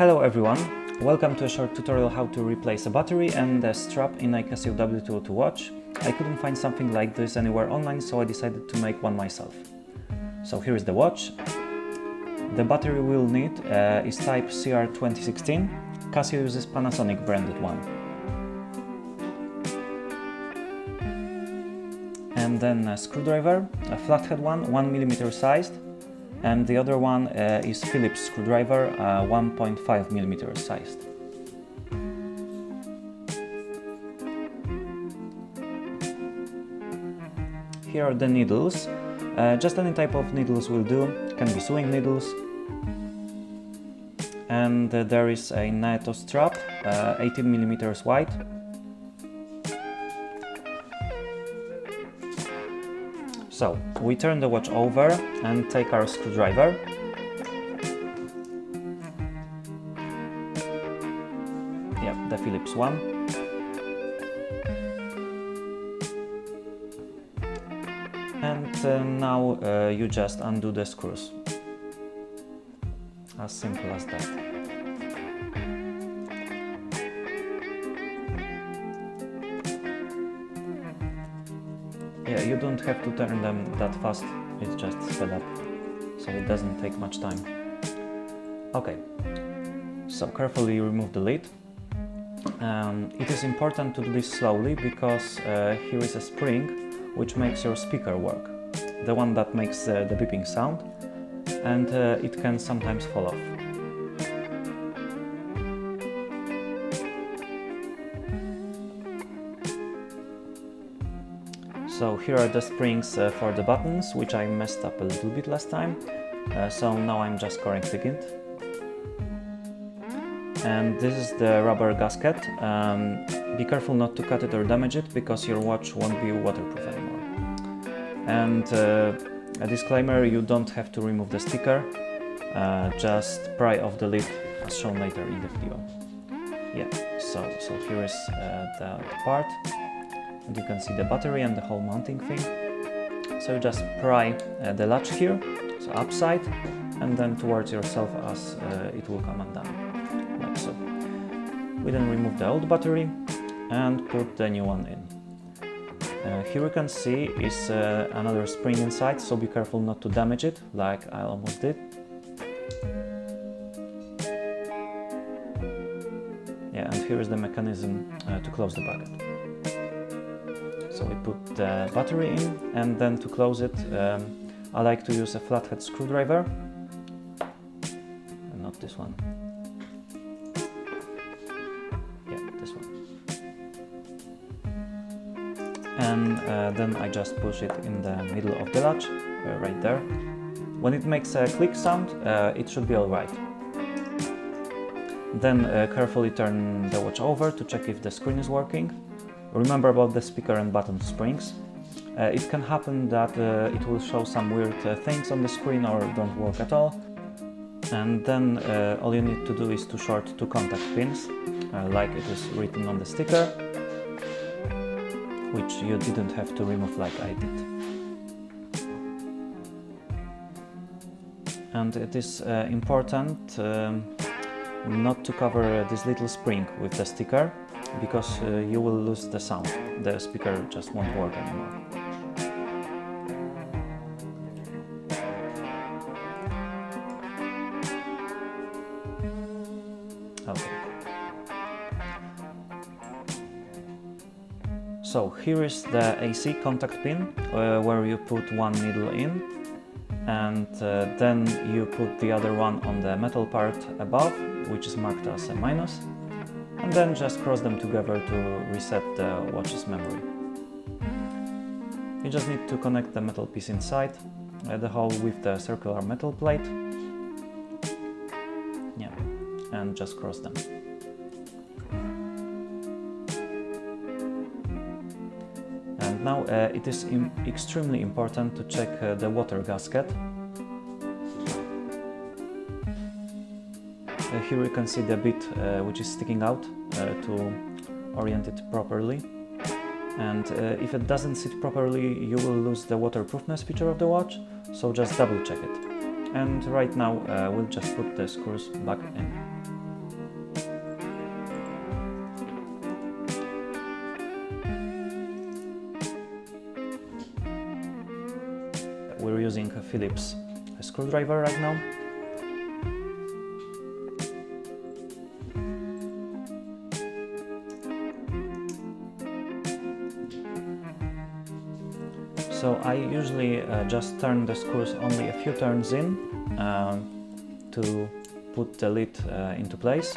Hello everyone, welcome to a short tutorial how to replace a battery and a strap in a Casio W202 watch. I couldn't find something like this anywhere online so I decided to make one myself. So here is the watch. The battery we'll need uh, is type CR2016. Casio uses Panasonic branded one. And then a screwdriver, a flathead one, 1mm sized, and the other one uh, is Phillips screwdriver, uh, 1.5 millimeter sized. Here are the needles. Uh, just any type of needles will do, can be sewing needles. And uh, there is a NATO strap, uh, 18 millimeters wide, So, we turn the watch over and take our screwdriver. Yep, the Phillips one. And uh, now uh, you just undo the screws. As simple as that. You don't have to turn them that fast, it's just sped up, so it doesn't take much time. Okay, so carefully remove the lid. Um, it is important to do this slowly because uh, here is a spring which makes your speaker work, the one that makes uh, the beeping sound, and uh, it can sometimes fall off. So here are the springs uh, for the buttons, which I messed up a little bit last time. Uh, so now I'm just correcting it. And this is the rubber gasket. Um, be careful not to cut it or damage it, because your watch won't be waterproof anymore. And uh, a disclaimer, you don't have to remove the sticker, uh, just pry off the lid as shown later in the video. Yeah, so, so here is uh, the part and you can see the battery and the whole mounting thing. So you just pry uh, the latch here, so upside, and then towards yourself as uh, it will come undone, like so. We then remove the old battery and put the new one in. Uh, here you can see is uh, another spring inside, so be careful not to damage it, like I almost did. Yeah, and here is the mechanism uh, to close the bracket. So we put the battery in and then to close it um, I like to use a flathead screwdriver and not this one. Yeah, this one. And uh, then I just push it in the middle of the latch, uh, right there. When it makes a click sound, uh, it should be alright. Then uh, carefully turn the watch over to check if the screen is working Remember about the speaker and button springs. Uh, it can happen that uh, it will show some weird uh, things on the screen or don't work at all. And then uh, all you need to do is to short two contact pins, uh, like it is written on the sticker, which you didn't have to remove like I did. And it is uh, important um, not to cover this little spring with the sticker, because uh, you will lose the sound. The speaker just won't work anymore. Okay. So here is the AC contact pin uh, where you put one needle in and uh, then you put the other one on the metal part above which is marked as a minus and then just cross them together to reset the watch's memory. You just need to connect the metal piece inside the hole with the circular metal plate. Yeah, and just cross them. And now uh, it is Im extremely important to check uh, the water gasket here you can see the bit uh, which is sticking out uh, to orient it properly. And uh, if it doesn't sit properly you will lose the waterproofness feature of the watch so just double check it. And right now uh, we'll just put the screws back in. We're using a Phillips screwdriver right now. So I usually uh, just turn the screws only a few turns in uh, to put the lid uh, into place.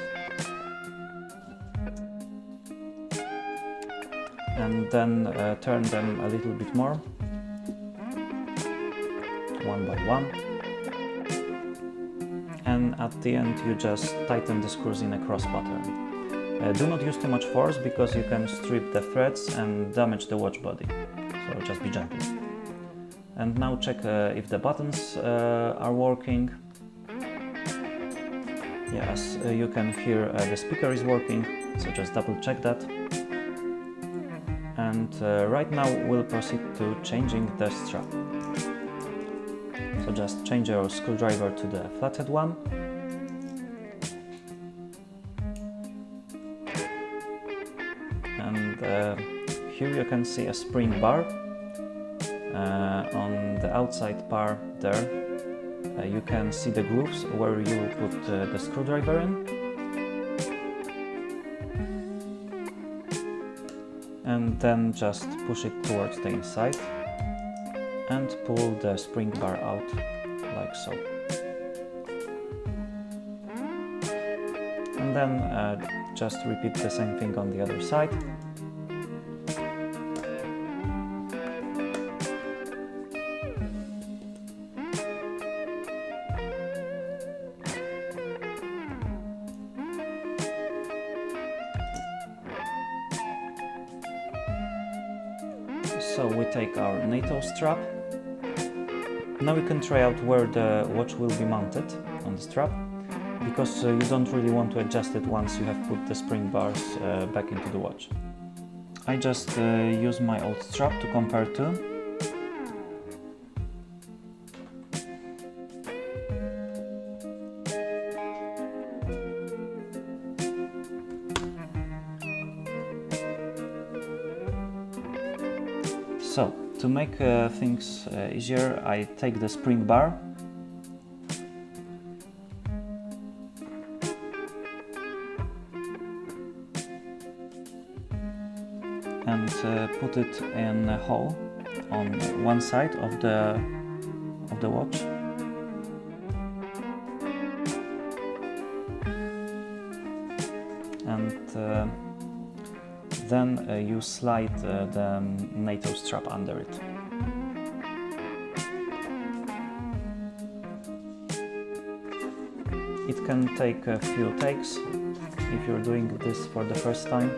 And then uh, turn them a little bit more, one by one. And at the end you just tighten the screws in a cross pattern. Uh, do not use too much force because you can strip the threads and damage the watch body so just be gentle. And now check uh, if the buttons uh, are working. Yes, uh, you can hear the speaker is working, so just double check that. And right now we'll proceed to changing the strap. So just change your screwdriver to the flathead one. And uh, here you can see a spring bar on the outside part there uh, you can see the grooves where you put uh, the screwdriver in. And then just push it towards the inside and pull the spring bar out like so. And then uh, just repeat the same thing on the other side So we take our NATO strap. Now we can try out where the watch will be mounted on the strap because uh, you don't really want to adjust it once you have put the spring bars uh, back into the watch. I just uh, use my old strap to compare to to make uh, things uh, easier, I take the spring bar and uh, put it in a hole on one side of the of the watch. And uh, then uh, you slide uh, the NATO strap under it. It can take a few takes if you're doing this for the first time.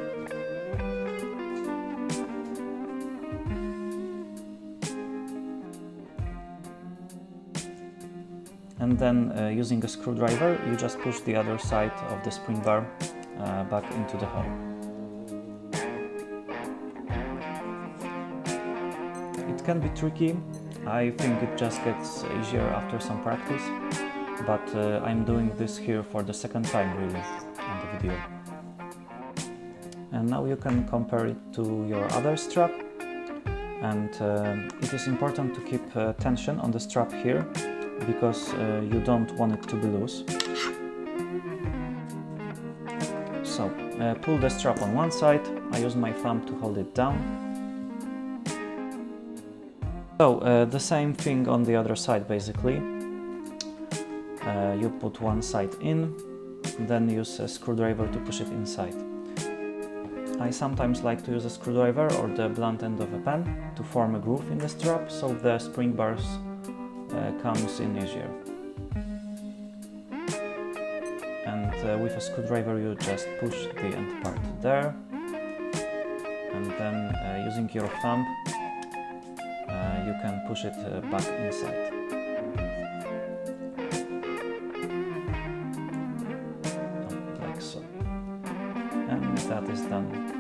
And then uh, using a screwdriver you just push the other side of the spring bar uh, back into the hole. Can be tricky. I think it just gets easier after some practice, but uh, I'm doing this here for the second time really in the video. And now you can compare it to your other strap and uh, it is important to keep uh, tension on the strap here because uh, you don't want it to be loose. So, uh, pull the strap on one side, I use my thumb to hold it down so uh, the same thing on the other side basically. Uh, you put one side in, then use a screwdriver to push it inside. I sometimes like to use a screwdriver or the blunt end of a pen to form a groove in the strap so the spring bars uh, comes in easier. And uh, with a screwdriver you just push the end part there and then uh, using your thumb you can push it uh, back inside. Like so. And that is done.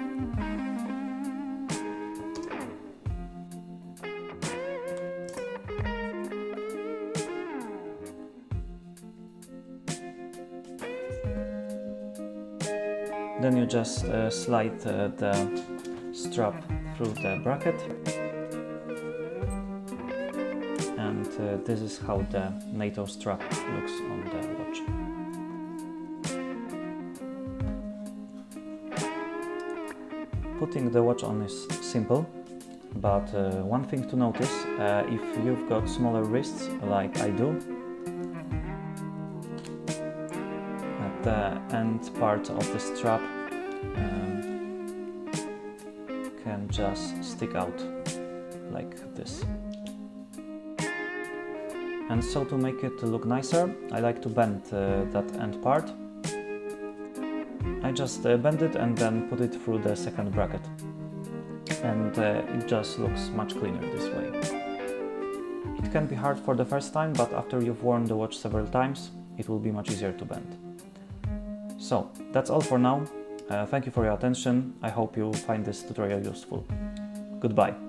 Then you just uh, slide uh, the strap through the bracket uh, this is how the NATO strap looks on the watch. Putting the watch on is simple, but uh, one thing to notice, uh, if you've got smaller wrists like I do, at the end part of the strap um, can just stick out like this. And so to make it look nicer, I like to bend uh, that end part I just uh, bend it and then put it through the second bracket. And uh, it just looks much cleaner this way. It can be hard for the first time, but after you've worn the watch several times, it will be much easier to bend. So, that's all for now. Uh, thank you for your attention. I hope you find this tutorial useful. Goodbye.